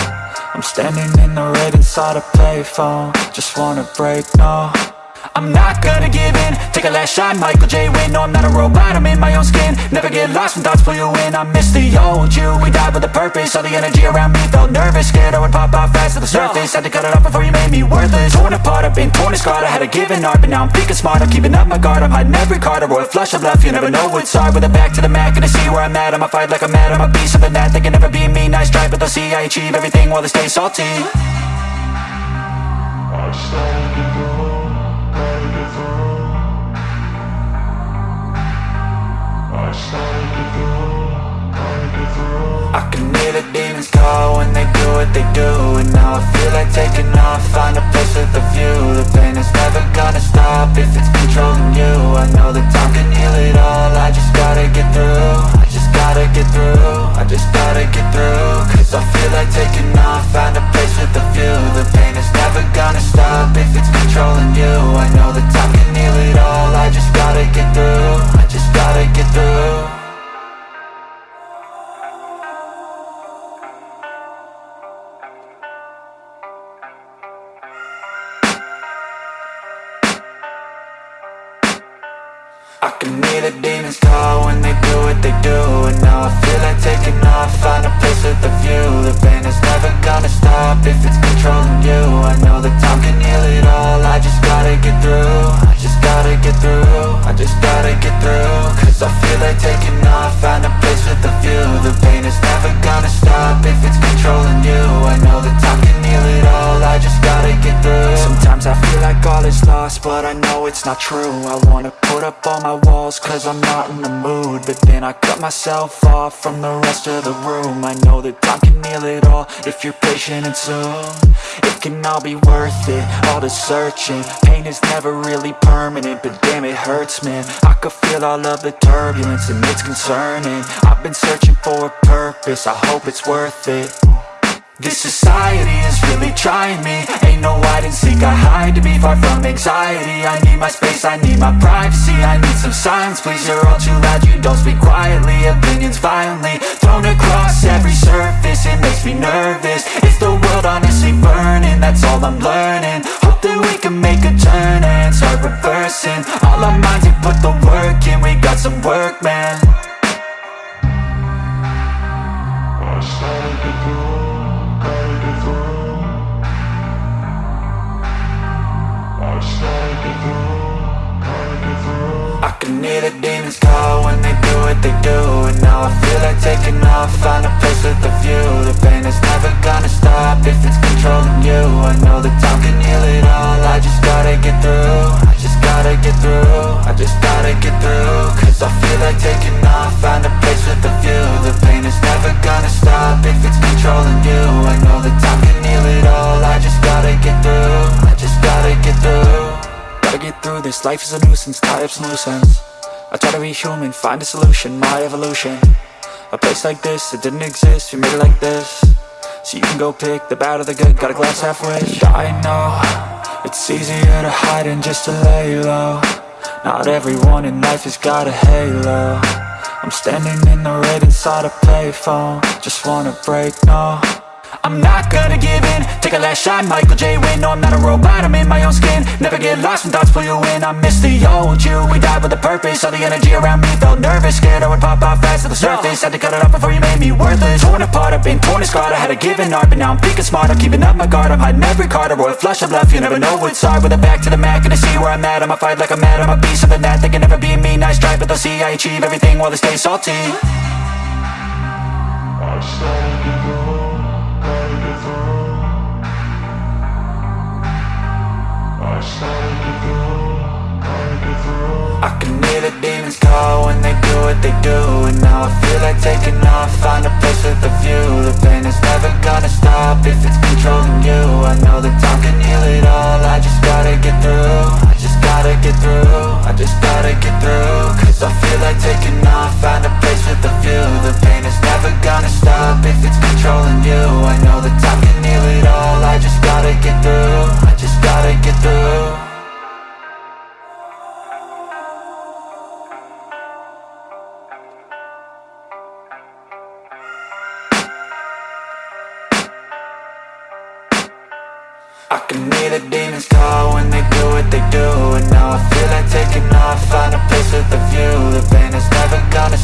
I'm standing in the red inside a payphone. Just wanna break, no I'm not gonna give in. Take a last shot, Michael J. Win No, I'm not a robot, I'm in my own skin. Never get lost when thoughts pull you in. I miss the old you, we died with a purpose. All the energy around me felt nervous. Scared I would pop out fast to the surface. Had to cut it off before you made me worthless. Torn apart, I've been torn and scarred. I had a given art, but now I'm thinking smart. I'm keeping up my guard, I'm hiding every card. A royal flush of love, you never know what's hard. With a back to the mat, gonna see where I'm at. I'ma fight like I'm mad, I'ma be something that They can never be me, nice try But they'll see I achieve everything while they stay salty I can hear the demons call when they do what they do And now I feel like taking off, find a place with a view. The pain is never gonna stop if it's controlling you. I know that time can heal it all, I just gotta get through gotta get through, I just gotta get through. Cause I feel like taking off, find a place with a view. The pain is never gonna stop if it's controlling you. I know that time can heal it all, I just gotta get through. I just gotta get through off, find a place with a view. The pain is never gonna stop if it's controlling you. I know that time can heal it all, I just gotta get through. I just gotta get through, I just gotta get through. Cause I feel like taking off, find a place with a view. The pain is never gonna stop if it's controlling you. I know that time can heal it all, I just gotta get through. Sometimes I feel like all is lost, but I know it's not true. I wanna put up all my walls cause I'm not in the mood. But then I cut myself off from the rest of the room. I know that time can heal it all if you're patient and soon. It can all be worth it, all the searching. Pain is never really permanent, but damn it hurts man. I could feel all of the turbulence and it's concerning. I've been searching for a purpose, I hope it's worth it. This society is really trying me. Ain't no hide and seek, I hide to be far from anxiety. I need my space, I need my privacy. I need some silence, please, you're all too loud. You don't speak quietly, opinions violently Thrown across every surface, it makes me nervous. Is the world honestly burning? That's all I'm learning. Hope that we can make a turn and start reversing All our minds and put the work in, we got some work, man I started gotta through. I started to get through. I can hear the demons call when they do what they do And now I feel like taking off, find a place with a view The pain is never gonna stop if it's controlling you I know that time can heal it all, I just gotta get through just gotta get through, I just gotta get through. Cause I feel like taking off, find a place with a view. The pain is never gonna stop if it's controlling you. I know that time can heal it all, I just gotta get through. I just gotta get through. Gotta get through this, life is a nuisance, tie up some loose ends I try to be human, find a solution, my evolution. A place like this, it didn't exist, we made it like this So you can go pick the bad or the good, got a glass half wish I know, it's easier to hide than just to lay low. Not everyone in life has got a halo. I'm standing in the red inside a payphone. Just wanna break, no I'm not gonna give in. Take a last shot, Michael J. Win No, I'm not a robot, I'm in my own skin. Never get lost when thoughts pull you in. I miss the old you, we died with a purpose. All the energy around me felt nervous. Scared I would pop out fast to the surface. Had to cut it off before you made me worthless. Torn apart, I've been torn and scarred. I had a given art, but now I'm thinking smart I'm keeping up my guard, I'm hiding every card. A royal flush of left, you never know what's hard. With a back to the mat, gonna see where I'm at. I'ma fight like I'm mad, I'ma be something that They can never be me, nice try But they'll see I achieve everything while they stay salty I can hear the demons call when they do what they do And now I feel like taking off, find a place with a view. The pain is never gonna stop if it's controlling you. I know that time can heal it all, I just gotta get through. I just gotta get through, I just gotta get through Cause I feel like taking off, find a place with a view. The pain is never gonna stop if it's controlling you. I know that time can heal it all, I just gotta get through I just gotta get through.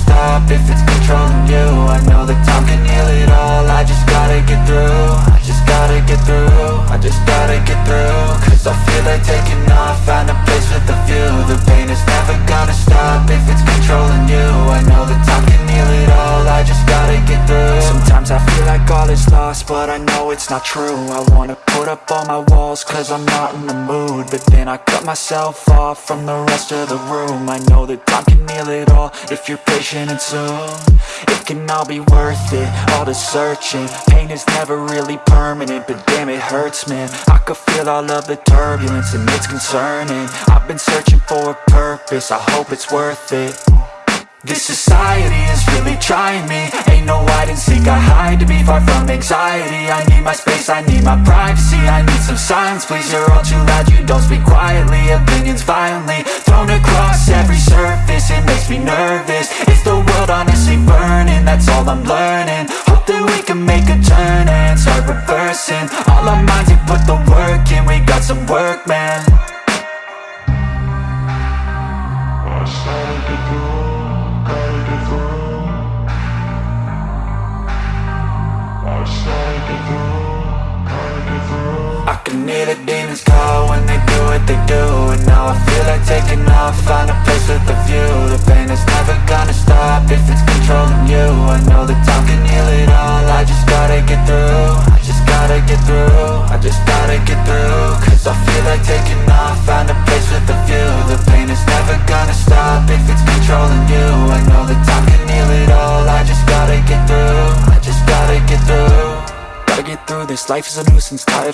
Stop if it's controlling you. I know that time can heal it all, I just gotta get through. I just gotta get through, I just gotta get through Cause I feel like taking off, find a place with a view. The pain is never gonna stop if it's controlling you. I know that time can heal it all, I just gotta get through. Sometimes I feel like all is lost, but I know it's not true. I wanna put up all my walls cause I'm not in the mood. But then I cut myself off from the rest of the room. I know that time can heal it all if you're patient and soon. It can all be worth it, all the searching. Pain is never really permanent, but damn it hurts man. I could feel all of the turbulence and it's concerning. I've been searching for a purpose, I hope it's worth it. This society is really trying me. Ain't no hide and seek, I hide to be far from anxiety. I need my space, I need my privacy. I need some silence, please, you're all too loud. You don't speak quietly, opinions violently Thrown across every surface, it makes me nervous. Is the world honestly burning? That's all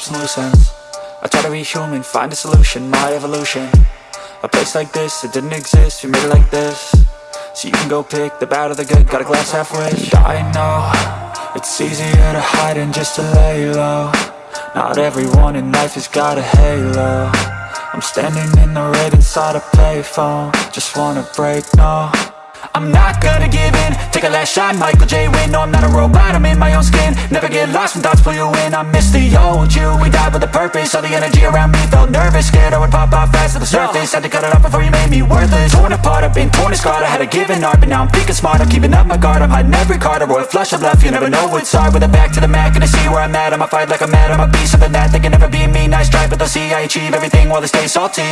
some loose ends I try to be human, find a solution, my evolution. A place like this, it didn't exist, we made it like this. So you can go pick the bad or the good, got a glass halfway I know, it's easier to hide than just to lay low. Not everyone in life has got a halo. I'm standing in the red inside a payphone. Just wanna break, no I'm not gonna give in. Take a last shot, Michael J. Win No, I'm not a robot, I'm in my own skin. Never get lost when thoughts pull you in. I miss the old you, we died with a purpose. All the energy around me felt nervous. Scared I would pop off fast to the surface. Had to cut it off before you made me worthless. Torn apart, I've been torn and scarred. I had a given art, but now I'm thinking smart. I'm keeping up my guard, I'm hiding every card. A royal flush of left, you never know what's hard. With a back to the mat, gonna see where I'm at. I'ma fight like I'm mad, I'ma be something that They can never be me, nice try But they'll see I achieve everything while they stay salty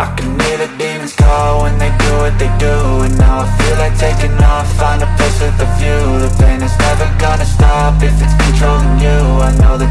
I can hear the demons call when they do what they do And now I feel like taking off, find a place with a view. The pain is never gonna stop if it's controlling you. I know that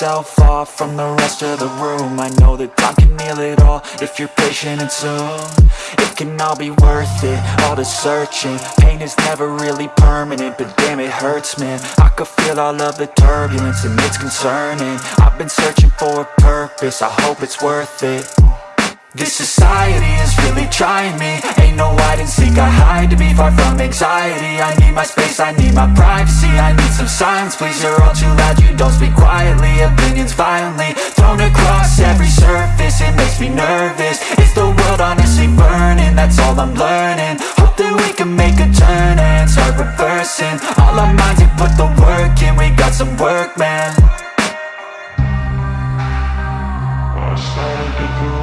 myself off from the rest of the room. I know that time can heal it all if you're patient and soon. It can all be worth it, all the searching. Pain is never really permanent, but damn it hurts man. I could feel all of the turbulence and it's concerning. I've been searching for a purpose, I hope it's worth it this society is really trying me. Ain't no hide and seek, I hide to be far from anxiety. I need my space, I need my privacy. I need some silence, please, you're all too loud. You don't speak quietly, opinions violently Thrown across every surface, it makes me nervous. Is the world honestly burning? That's all I'm learning. Hope that we can make a turn and start reversing. All our minds, we put the work in. We got some work, man. I just gotta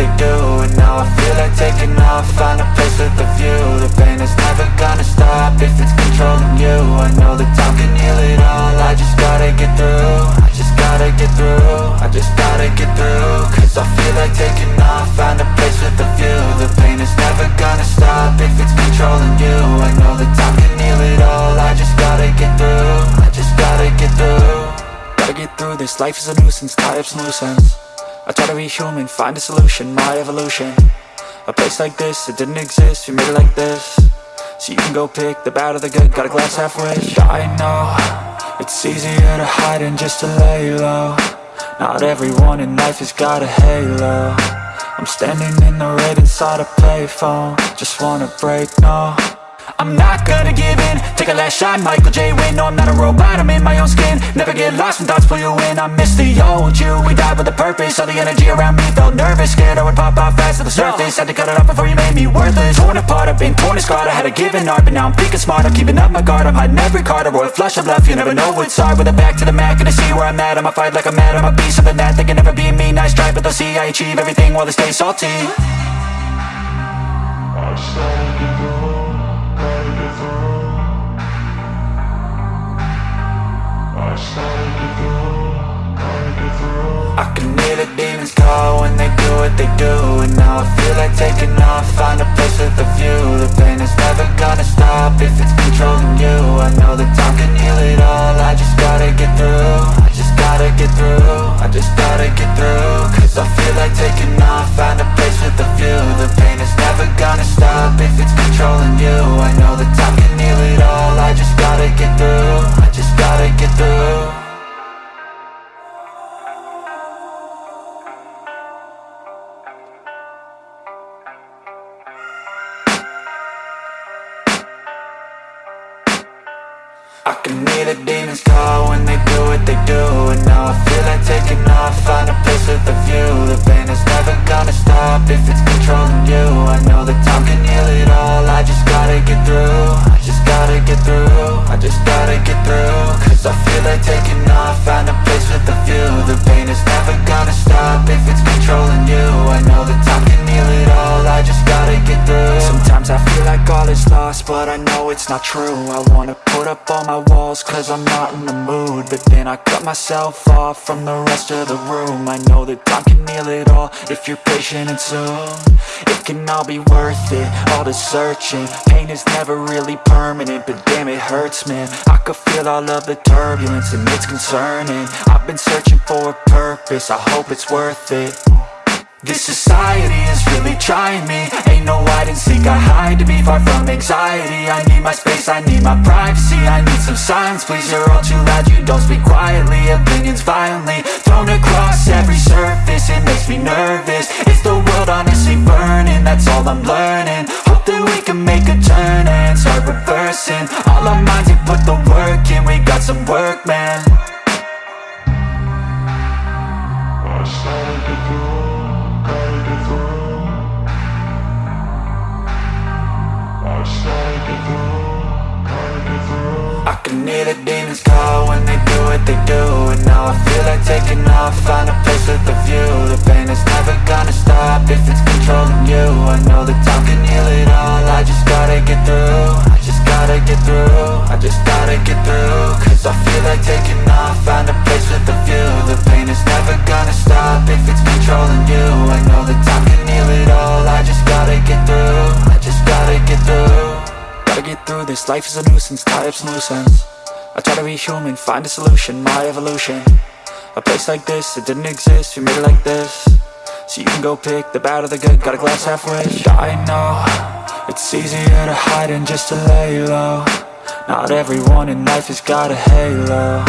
they do And now I feel like taking off, find a place with a view. The pain is never gonna stop if it's controlling you. I know that time can heal it all, I just gotta get through. I just gotta get through, I just gotta get through. Cause I feel like taking off, find a place with a view. The pain is never gonna stop if it's controlling you. I know that time can heal it all, I just gotta get through. I just gotta get through. Gotta get through this, life is a nuisance, tie up some loose ends I try to be human, find a solution, my evolution. A place like this, it didn't exist, we made it like this. So you can go pick the bad or the good, got a glass half halfway I know, it's easier to hide than just to lay low. Not everyone in life has got a halo. I'm standing in the red inside a payphone. Just wanna break, no I'm not gonna give in. Take a last shot, Michael J. Win No, I'm not a robot, I'm in my own skin. Never get lost when thoughts pull you in. I miss the old you, we died with a purpose. All the energy around me felt nervous. Scared I would pop off fast to the surface. Had to cut it off before you made me worthless. Torn apart, I've been torn and scarred I had a given art, but now I'm picking smart. I'm keeping up my guard, I'm hiding every card. A royal flush of love, you never know what's hard. With a back to the mat, gonna see where I'm at. I'ma fight like I'm mad, I'ma be something that They can never be me, nice try But they'll see I achieve everything while they stay salty I can hear the demons call when they do what they do And now I feel like taking off, find a place with a view. The pain is never gonna stop if it's controlling you. I know that time can heal it all, I just gotta get through. I just gotta get through, I just gotta get through. Cause I feel like taking off, find a place with a view. The pain is never gonna stop if it's controlling you. I know not true. I wanna put up all my walls cause I'm not in the mood. But then I cut myself off from the rest of the room. I know that time can heal it all if you're patient and soon. It can all be worth it, all the searching. Pain is never really permanent, but damn it hurts man. I could feel all of the turbulence and it's concerning. I've been searching for a purpose, I hope it's worth it this society is really trying me. Ain't no hide and seek, I hide to be far from anxiety. I need my space, I need my privacy I need some silence, please, you're all too loud You don't speak quietly, opinions violently Thrown across every surface, it makes me nervous. Is the world honestly burning? That's all I'm learning. Hope that we can make a turn and start reversing. All our minds and put the work in, we got some work, man. I started to I can hear the demons call when they do what they do And now I feel like taking off, find a place with a view. The pain is never gonna stop if it's controlling you. I know that time can heal it all, I just gotta get through I just gotta get through, I just gotta get through Cause I feel like taking this, life is a nuisance, tie up some loose ends I try to be human, find a solution, my evolution. A place like this, it didn't exist, we made it like this. So you can go pick the bad or the good, got a glass half halfway I know, it's easier to hide than just to lay low. Not everyone in life has got a halo.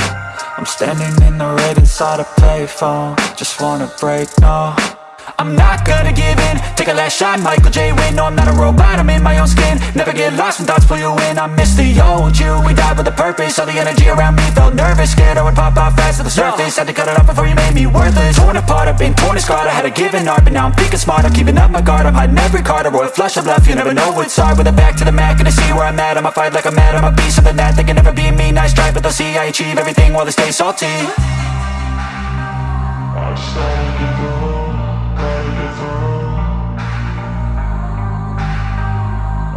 I'm standing in the red inside a payphone. Just wanna break, no I'm not gonna give in. Take a last shot, Michael J. Win No, I'm not a robot, I'm in my own skin. Never get lost when thoughts pull you in. I miss the old you, we died with a purpose. All the energy around me felt nervous. Scared I would pop off fast to the surface. Had to cut it off before you made me worthless. Torn apart, I've been torn and scarred. I had a given art, but now I'm thinking smart. I'm keeping up my guard, I'm hiding every card. A royal flush of love, you never know what's hard. With a back to the mat, gonna see where I'm at. I'ma fight like I'm mad, I'ma be something that They can never be me, nice try But they'll see I achieve everything while they stay salty. Just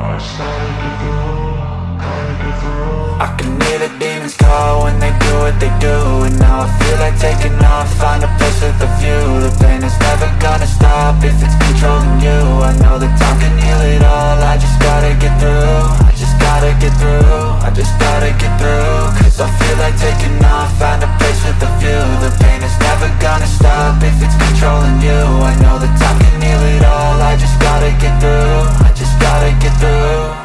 I started gotta I can hear the demons call when they do what they do And now I feel like taking off, find a place with a view. The pain is never gonna stop if it's controlling you. I know that time can heal it all, I just gotta get through. I just gotta get through, I just gotta get through Cause I feel like taking off, find a place with a view. The pain is never gonna stop if it's controlling you. I know that time can heal it all, I just gotta get through I just gotta get through.